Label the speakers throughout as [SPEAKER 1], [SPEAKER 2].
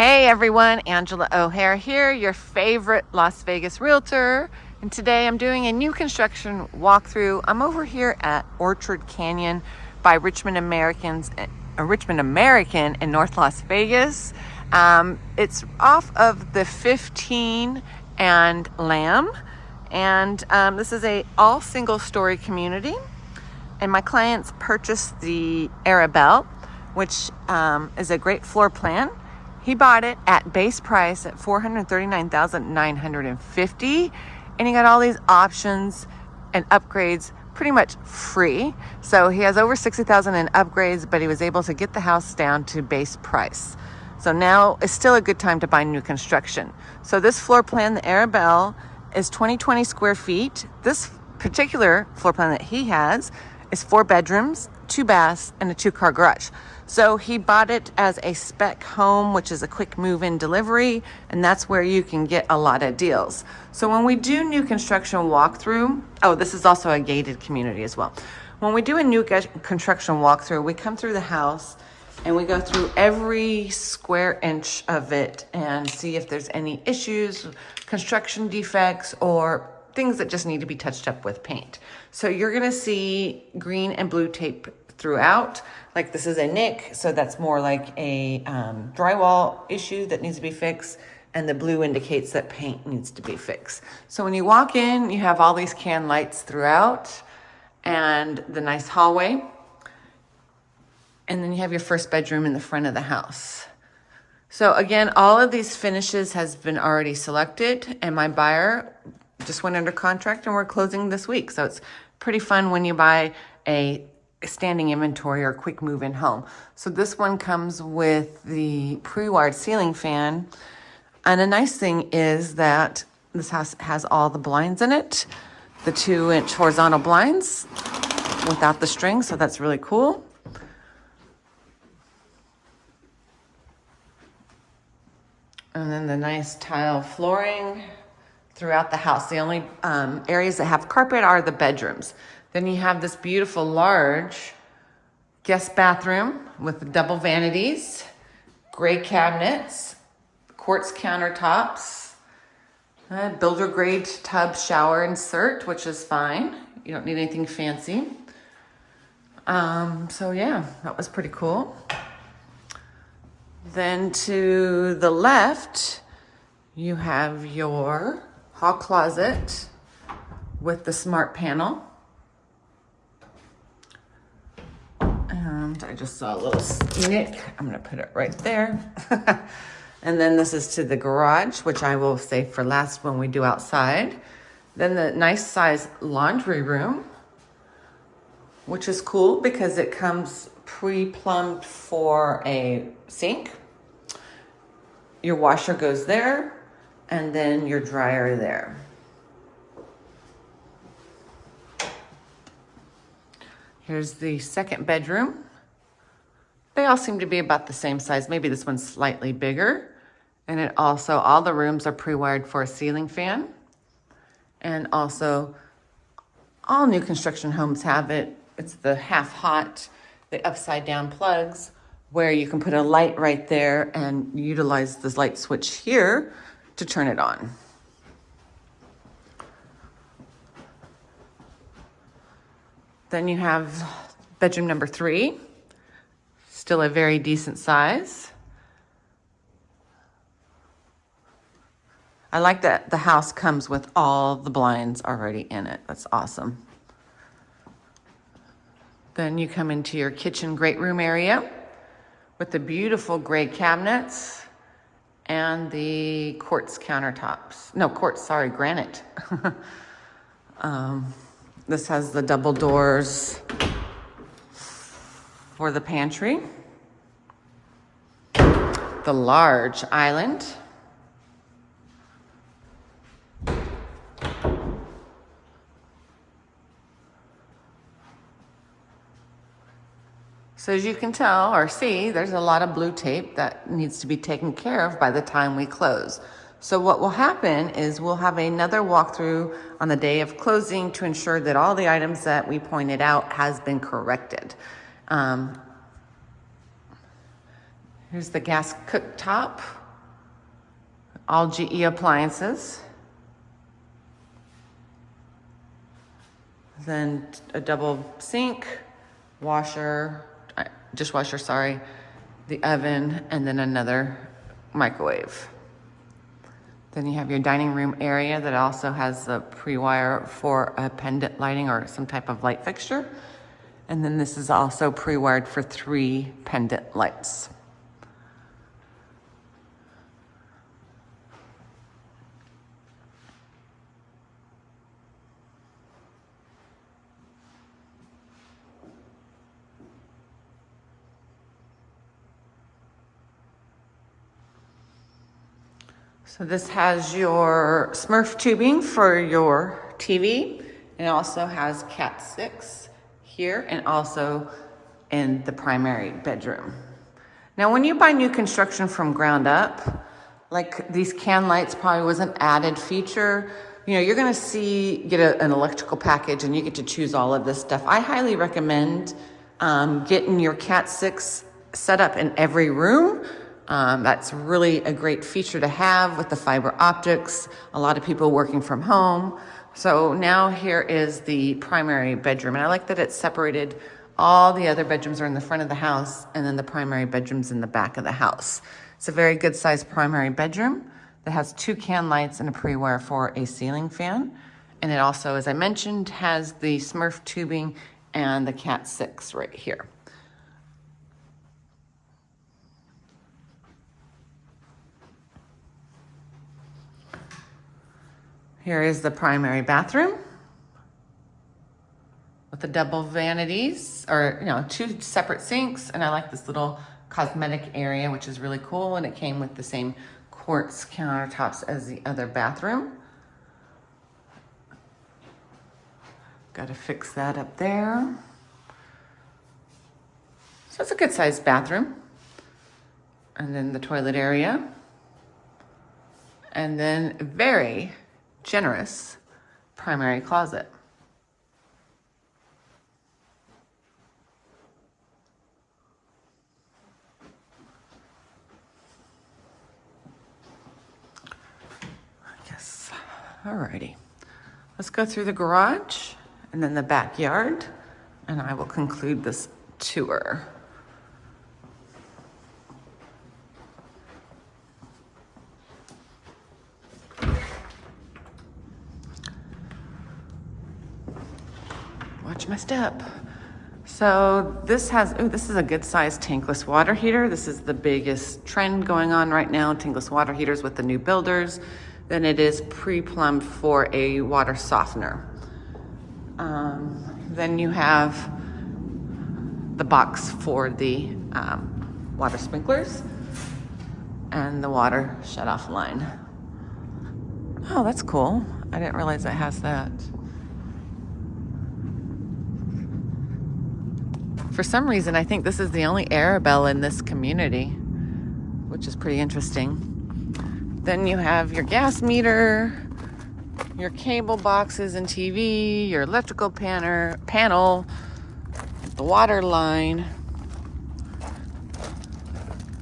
[SPEAKER 1] Hey everyone, Angela O'Hare here, your favorite Las Vegas realtor. And today I'm doing a new construction walkthrough. I'm over here at Orchard Canyon by Richmond Americans, uh, Richmond American in North Las Vegas. Um, it's off of the 15 and Lamb. And um, this is a all single story community. And my clients purchased the Arabelle, which um, is a great floor plan he bought it at base price at 439,950 and he got all these options and upgrades pretty much free. So he has over 60,000 in upgrades, but he was able to get the house down to base price. So now is still a good time to buy new construction. So this floor plan, the Arabelle, is 2020 square feet. This particular floor plan that he has is four bedrooms, two baths, and a two car garage. So he bought it as a spec home, which is a quick move in delivery, and that's where you can get a lot of deals. So when we do new construction walkthrough, oh, this is also a gated community as well. When we do a new construction walkthrough, we come through the house and we go through every square inch of it and see if there's any issues, construction defects, or things that just need to be touched up with paint. So you're gonna see green and blue tape throughout. Like this is a nick, so that's more like a um, drywall issue that needs to be fixed. And the blue indicates that paint needs to be fixed. So when you walk in, you have all these can lights throughout and the nice hallway. And then you have your first bedroom in the front of the house. So again, all of these finishes has been already selected and my buyer just went under contract and we're closing this week. So it's pretty fun when you buy a standing inventory or quick move in home. So this one comes with the pre-wired ceiling fan. And a nice thing is that this house has all the blinds in it, the two inch horizontal blinds without the string. So that's really cool. And then the nice tile flooring throughout the house. The only um, areas that have carpet are the bedrooms. Then you have this beautiful large guest bathroom with double vanities, gray cabinets, quartz countertops, builder grade tub shower insert, which is fine. You don't need anything fancy. Um, so yeah, that was pretty cool. Then to the left, you have your hall closet with the smart panel. I just saw a little nick. I'm gonna put it right there. and then this is to the garage, which I will save for last when we do outside. Then the nice size laundry room, which is cool because it comes pre-plumbed for a sink. Your washer goes there and then your dryer there. Here's the second bedroom. They all seem to be about the same size. Maybe this one's slightly bigger. And it also, all the rooms are pre-wired for a ceiling fan. And also, all new construction homes have it. It's the half hot, the upside down plugs where you can put a light right there and utilize this light switch here to turn it on. Then you have bedroom number three, still a very decent size. I like that the house comes with all the blinds already in it. That's awesome. Then you come into your kitchen great room area with the beautiful gray cabinets and the quartz countertops. No, quartz, sorry, granite. um, this has the double doors for the pantry. The large island. So as you can tell or see, there's a lot of blue tape that needs to be taken care of by the time we close. So what will happen is we'll have another walkthrough on the day of closing to ensure that all the items that we pointed out has been corrected. Um, here's the gas cooktop All GE appliances. Then a double sink, washer, dishwasher, sorry, the oven, and then another microwave. Then you have your dining room area that also has a pre-wire for a pendant lighting or some type of light fixture. And then this is also pre-wired for three pendant lights. So this has your Smurf tubing for your TV. It also has Cat 6 here and also in the primary bedroom. Now, when you buy new construction from ground up, like these can lights probably was an added feature. You know, you're gonna see, get a, an electrical package and you get to choose all of this stuff. I highly recommend um, getting your Cat 6 set up in every room um, that's really a great feature to have with the fiber optics. A lot of people working from home. So now here is the primary bedroom. And I like that it's separated. All the other bedrooms are in the front of the house and then the primary bedroom's in the back of the house. It's a very good sized primary bedroom that has two can lights and a pre-wire for a ceiling fan. And it also, as I mentioned, has the Smurf tubing and the Cat 6 right here. Here is the primary bathroom with the double vanities or, you know, two separate sinks. And I like this little cosmetic area, which is really cool. And it came with the same quartz countertops as the other bathroom. Got to fix that up there. So it's a good sized bathroom. And then the toilet area. And then very generous primary closet. Yes, alrighty. Let's go through the garage and then the backyard and I will conclude this tour. My step. So this has, oh, this is a good sized tankless water heater. This is the biggest trend going on right now, tankless water heaters with the new builders. Then it is pre-plumbed for a water softener. Um, then you have the box for the um, water sprinklers and the water shut off line. Oh, that's cool. I didn't realize it has that. For some reason, I think this is the only Arabelle in this community, which is pretty interesting. Then you have your gas meter, your cable boxes and TV, your electrical panel, panel, the water line.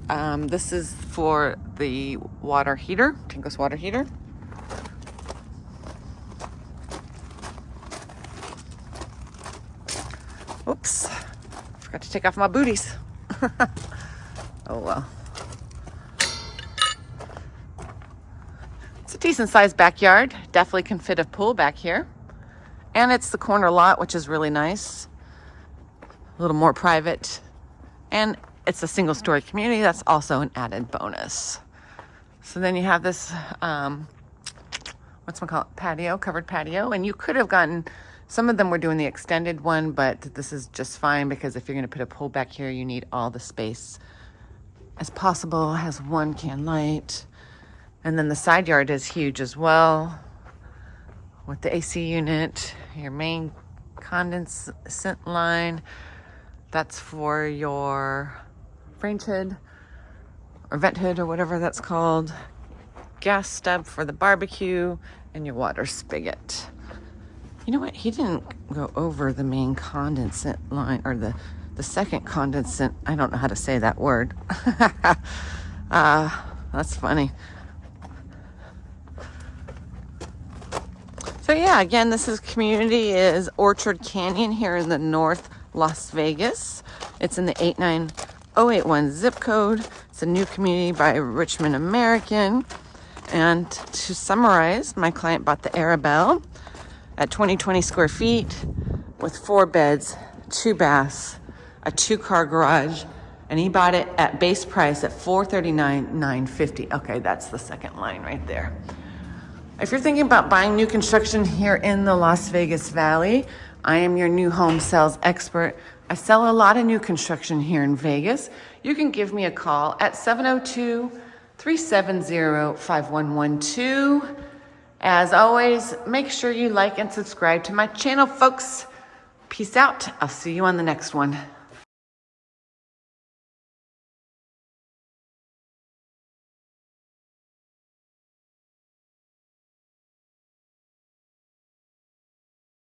[SPEAKER 1] Um, this is for the water heater, tankless water heater. Forgot to take off my booties. oh well. It's a decent sized backyard. Definitely can fit a pool back here. And it's the corner lot, which is really nice. A little more private. And it's a single story community. That's also an added bonus. So then you have this, um, what's one called patio, covered patio. And you could have gotten some of them were doing the extended one, but this is just fine because if you're gonna put a pool back here, you need all the space as possible. It has one can light. And then the side yard is huge as well with the AC unit, your main condensate line. That's for your range hood or vent hood or whatever that's called. Gas stub for the barbecue and your water spigot. You know what? He didn't go over the main condensate line or the, the second condensate. I don't know how to say that word. uh, that's funny. So yeah, again, this is community is Orchard Canyon here in the North Las Vegas. It's in the 89081 zip code. It's a new community by Richmond American. And to summarize, my client bought the Arabelle at 2020 square feet with four beds, two baths, a two car garage, and he bought it at base price at 439,950. Okay, that's the second line right there. If you're thinking about buying new construction here in the Las Vegas Valley, I am your new home sales expert. I sell a lot of new construction here in Vegas. You can give me a call at 702 370 5112. As always, make sure you like and subscribe to my channel, folks. Peace out. I'll see you on the next one.